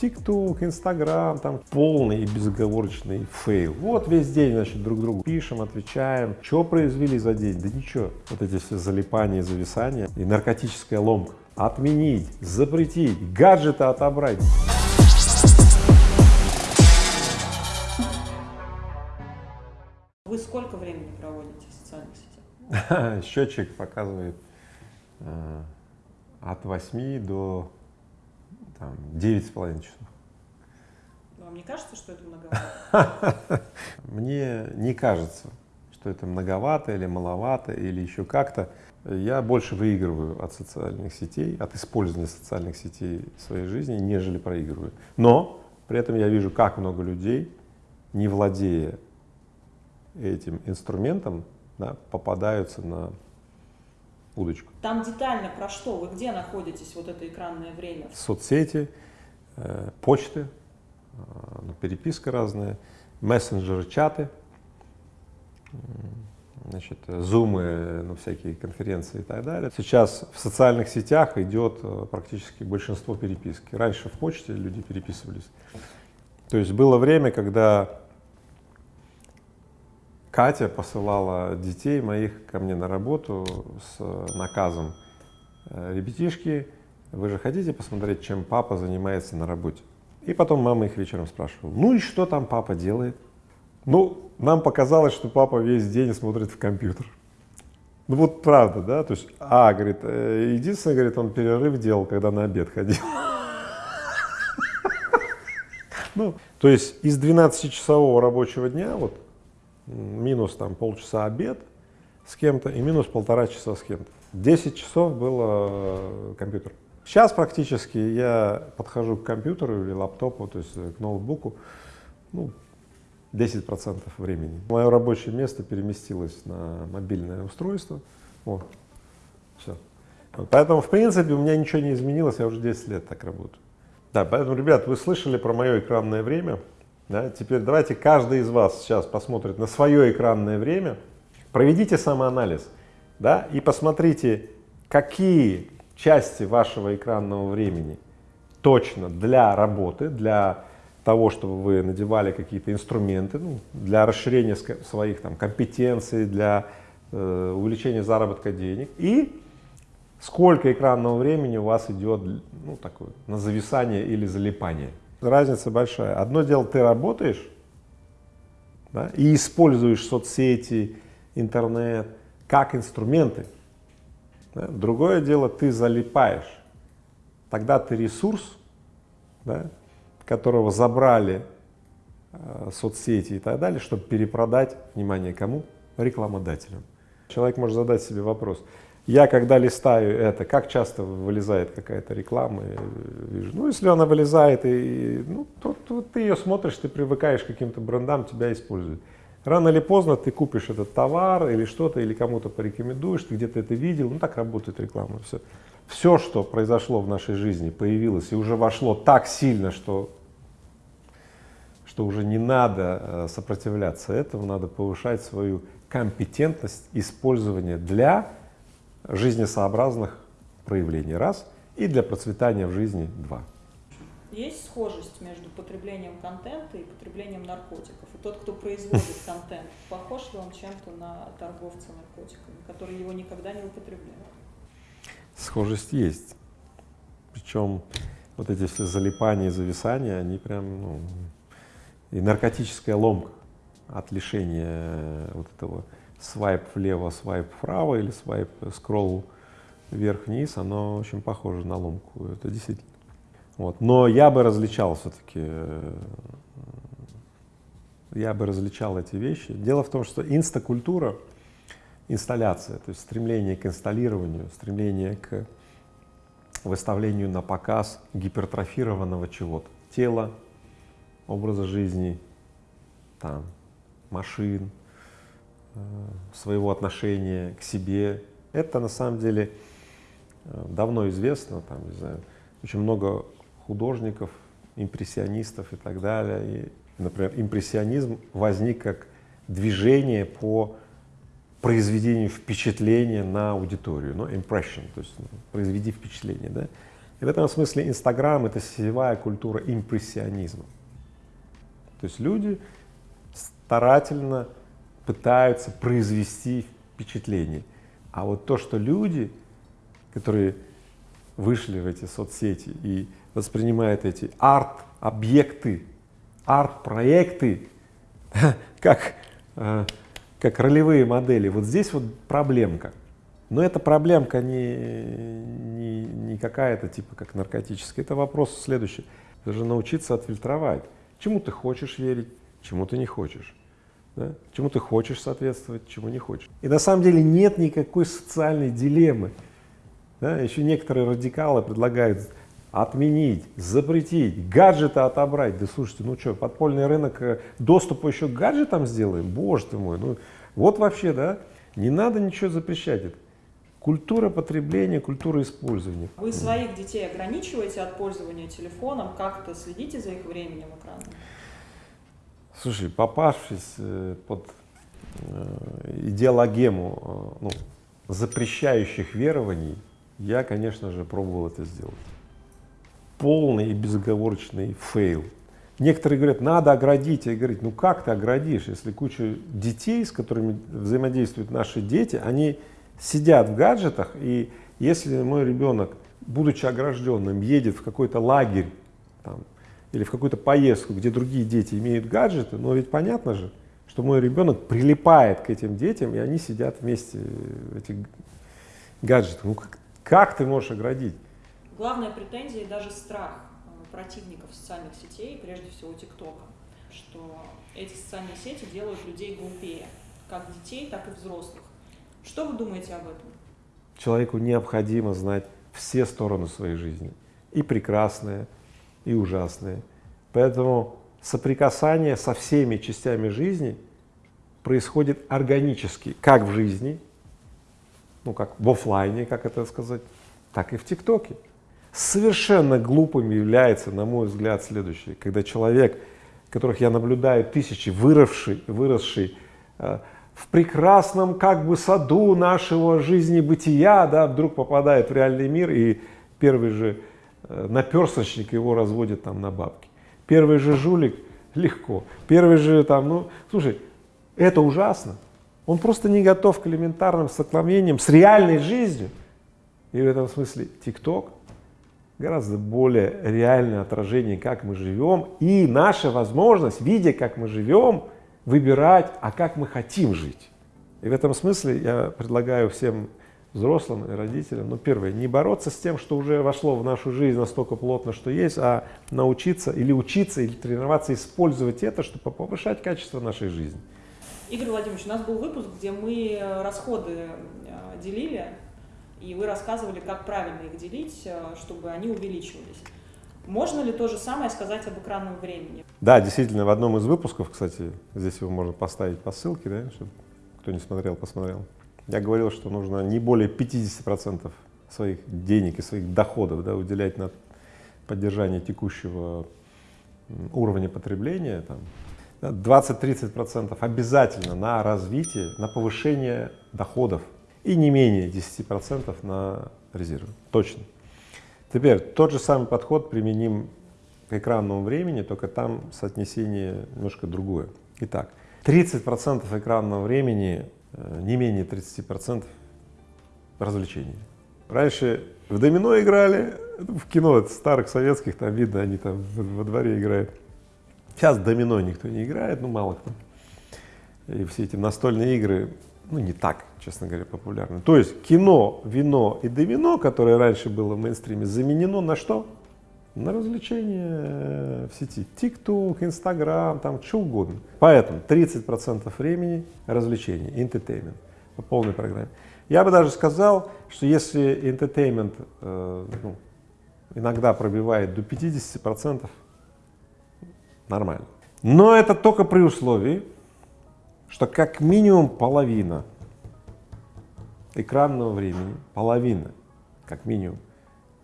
ТикТок, Инстаграм, там полный и безоговорочный fail. Вот весь день, значит, друг другу пишем, отвечаем. Что произвели за день? Да ничего. Вот эти все залипания, зависания и наркотическая ломка. Отменить, запретить, гаджеты отобрать. Вы сколько времени проводите в социальных сетях? Счетчик показывает э, от 8 до там, 9,5 часов. Вам не кажется, что это многовато? Мне не кажется, что это многовато или маловато или еще как-то. Я больше выигрываю от социальных сетей, от использования социальных сетей в своей жизни, нежели проигрываю. Но при этом я вижу, как много людей, не владея этим инструментом, да, попадаются на удочку. Там детально про что? Вы где находитесь вот это экранное время? Соцсети, э, почты, э, переписка разная, мессенджеры, чаты, значит, зумы, ну, всякие конференции и так далее. Сейчас в социальных сетях идет э, практически большинство переписки. Раньше в почте люди переписывались. То есть было время, когда Катя посылала детей моих ко мне на работу с наказом. «Э, Ребятишки, вы же хотите посмотреть, чем папа занимается на работе? И потом мама их вечером спрашивала, ну и что там папа делает? Ну, нам показалось, что папа весь день смотрит в компьютер. Ну вот правда, да, то есть, а, говорит, э, единственное, говорит, он перерыв делал, когда на обед ходил. Ну, то есть из 12-часового рабочего дня, вот минус там полчаса обед с кем-то и минус полтора часа с кем-то. 10 часов было э, компьютер. Сейчас практически я подхожу к компьютеру или лаптопу, то есть к ноутбуку, ну, 10% времени. Мое рабочее место переместилось на мобильное устройство. Вот, все. Поэтому, в принципе, у меня ничего не изменилось, я уже 10 лет так работаю. Да, поэтому, ребят, вы слышали про мое экранное время. Да? Теперь давайте каждый из вас сейчас посмотрит на свое экранное время, проведите самоанализ да? и посмотрите, какие части вашего экранного времени точно для работы, для того, чтобы вы надевали какие-то инструменты, ну, для расширения своих там, компетенций, для э, увеличения заработка денег, и сколько экранного времени у вас идет ну, такое, на зависание или залипание. Разница большая. Одно дело, ты работаешь да, и используешь соцсети, интернет как инструменты. Да. Другое дело, ты залипаешь. Тогда ты ресурс, да, которого забрали э, соцсети и так далее, чтобы перепродать, внимание, кому? Рекламодателям. Человек может задать себе вопрос, я когда листаю это, как часто вылезает какая-то реклама, вижу, ну если она вылезает, и, ну, то, то ты ее смотришь, ты привыкаешь к каким-то брендам, тебя используют. Рано или поздно ты купишь этот товар или что-то, или кому-то порекомендуешь, ты где-то это видел, ну так работает реклама, все. Все, что произошло в нашей жизни, появилось и уже вошло так сильно, что, что уже не надо э, сопротивляться этому, надо повышать свою компетентность использования для жизнесообразных проявлений, раз, и для процветания в жизни, два. Есть схожесть между потреблением контента и потреблением наркотиков? И тот, кто производит контент, похож ли он чем-то на торговца наркотиками, который его никогда не употребляет? Схожесть есть. Причем вот эти все залипания и зависания, они прям, ну, и наркотическая ломка от лишения вот этого свайп влево, свайп вправо или свайп э, скролл вверх-вниз, оно очень похоже на ломку, это действительно. Вот. Но я бы различал все-таки, э, я бы различал эти вещи. Дело в том, что инстакультура, инсталляция, то есть стремление к инсталлированию, стремление к выставлению на показ гипертрофированного чего-то, тела, образа жизни, там, машин, своего отношения к себе. Это на самом деле э, давно известно, там, не знаю, очень много художников, импрессионистов и так далее. И, например, импрессионизм возник как движение по произведению впечатления на аудиторию, ну, impression, то есть ну, произведи впечатление, да. И в этом смысле Инстаграм — это сетевая культура импрессионизма. То есть люди старательно пытаются произвести впечатление. А вот то, что люди, которые вышли в эти соцсети и воспринимают эти арт-объекты, арт-проекты как, э, как ролевые модели, вот здесь вот проблемка. Но эта проблемка не, не, не какая-то типа как наркотическая, это вопрос следующий. Даже научиться отфильтровать, чему ты хочешь верить, чему ты не хочешь. Да? Чему ты хочешь соответствовать, чему не хочешь. И на самом деле нет никакой социальной дилеммы. Да? Еще некоторые радикалы предлагают отменить, запретить, гаджеты отобрать. Да слушайте, ну что, подпольный рынок э, доступа еще к гаджетам сделаем? Боже ты мой, ну вот вообще, да, не надо ничего запрещать. Культура потребления, культура использования. Вы своих детей ограничиваете от пользования телефоном, как-то следите за их временем экрана? Слушай, попавшись э, под э, идеологему ну, запрещающих верований, я, конечно же, пробовал это сделать полный и безоговорочный fail. Некоторые говорят, надо оградить. Я говорю, ну как ты оградишь, если куча детей, с которыми взаимодействуют наши дети, они сидят в гаджетах, и если мой ребенок, будучи огражденным, едет в какой-то лагерь там, или в какую-то поездку, где другие дети имеют гаджеты, но ведь понятно же, что мой ребенок прилипает к этим детям, и они сидят вместе в этих гаджетах. Ну как, как ты можешь оградить? Главная претензия и даже страх э, противников социальных сетей, прежде всего ТикТока, что эти социальные сети делают людей глупее, как детей, так и взрослых. Что вы думаете об этом? Человеку необходимо знать все стороны своей жизни, и прекрасные, и ужасные. Поэтому соприкасание со всеми частями жизни происходит органически, как в жизни, ну как в офлайне, как это сказать, так и в ТикТоке. Совершенно глупым является, на мой взгляд, следующее, когда человек, которых я наблюдаю тысячи, выросший, выросший э, в прекрасном как бы саду нашего жизни бытия, да, вдруг попадает в реальный мир и первый же наперсочник его разводит там на бабки. Первый же жулик легко, первый же там, ну, слушай, это ужасно. Он просто не готов к элементарным столкновениям с реальной жизнью. И в этом смысле ТикТок гораздо более реальное отражение, как мы живем, и наша возможность, видя, как мы живем, выбирать, а как мы хотим жить. И в этом смысле я предлагаю всем взрослым и родителям, ну, первое, не бороться с тем, что уже вошло в нашу жизнь настолько плотно, что есть, а научиться или учиться, или тренироваться, использовать это, чтобы повышать качество нашей жизни. Игорь Владимирович, у нас был выпуск, где мы расходы э, делили и вы рассказывали, как правильно их делить, э, чтобы они увеличивались. Можно ли то же самое сказать об экранном времени? Да, действительно, в одном из выпусков, кстати, здесь его можно поставить по ссылке, да, чтобы кто не смотрел, посмотрел. Я говорил, что нужно не более 50% своих денег и своих доходов да, уделять на поддержание текущего уровня потребления, там, 20-30% обязательно на развитие, на повышение доходов и не менее 10% на резервы, точно. Теперь тот же самый подход применим к экранному времени, только там соотнесение немножко другое. Итак, 30% экранного времени, не менее 30% развлечений. Раньше в домино играли, в кино старых советских, там видно, они там во дворе играют. Сейчас домино никто не играет, ну мало кто. И все эти настольные игры ну, не так, честно говоря, популярны. То есть кино, вино и домино, которое раньше было в мейнстриме, заменено на что? На развлечения в сети. ТикТок, Инстаграм, там что угодно. Поэтому 30% времени развлечений, entertainment по полной программе. Я бы даже сказал, что если entertainment э, ну, иногда пробивает до 50%, нормально. Но это только при условии, что как минимум половина экранного времени, половина, как минимум,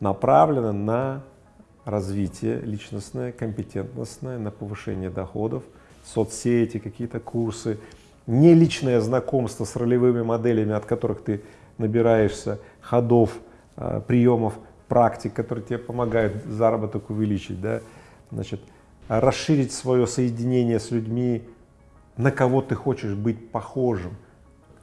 направлена на развитие личностное, компетентностное, на повышение доходов, соцсети, какие-то курсы, не личное знакомство с ролевыми моделями, от которых ты набираешься ходов, а, приемов практик, которые тебе помогают заработок увеличить, да, значит, расширить свое соединение с людьми, на кого ты хочешь быть похожим.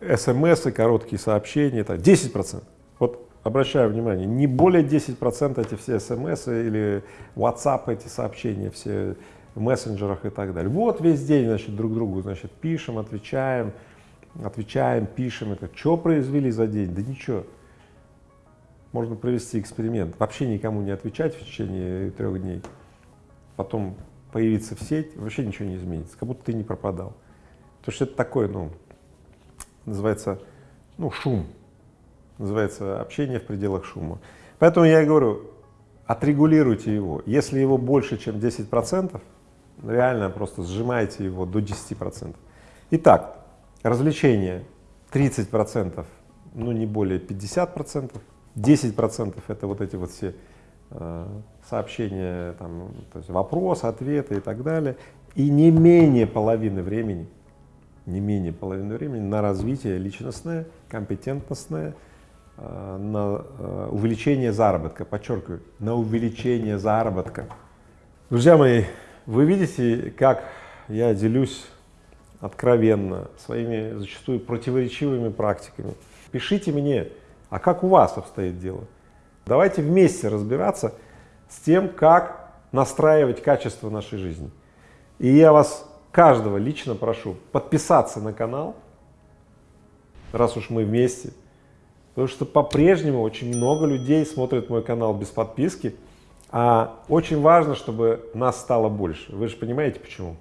СМС и короткие сообщения, это 10%. Вот обращаю внимание, не более 10% эти все СМС или WhatsApp эти сообщения, все в мессенджерах и так далее. Вот весь день, значит, друг другу, значит, пишем, отвечаем, отвечаем, пишем. Это что произвели за день? Да ничего. Можно провести эксперимент. Вообще никому не отвечать в течение трех дней. Потом появиться в сеть, вообще ничего не изменится, как будто ты не пропадал. Потому что это такое, ну, называется, ну, шум, называется общение в пределах шума. Поэтому я и говорю, отрегулируйте его. Если его больше, чем 10 процентов, реально просто сжимайте его до 10 процентов. Итак, развлечения 30 процентов, ну не более 50 процентов, 10 процентов это вот эти вот все э, сообщения, там, то есть вопрос, ответы и так далее, и не менее половины времени, не менее половины времени на развитие личностное, компетентностное, на э, увеличение заработка, подчеркиваю, на увеличение заработка. Друзья мои, вы видите, как я делюсь откровенно своими зачастую противоречивыми практиками. Пишите мне, а как у вас обстоит дело? Давайте вместе разбираться с тем, как настраивать качество нашей жизни. И я вас, каждого лично прошу подписаться на канал, раз уж мы вместе, потому что по-прежнему очень много людей смотрят мой канал без подписки, а очень важно, чтобы нас стало больше. Вы же понимаете почему?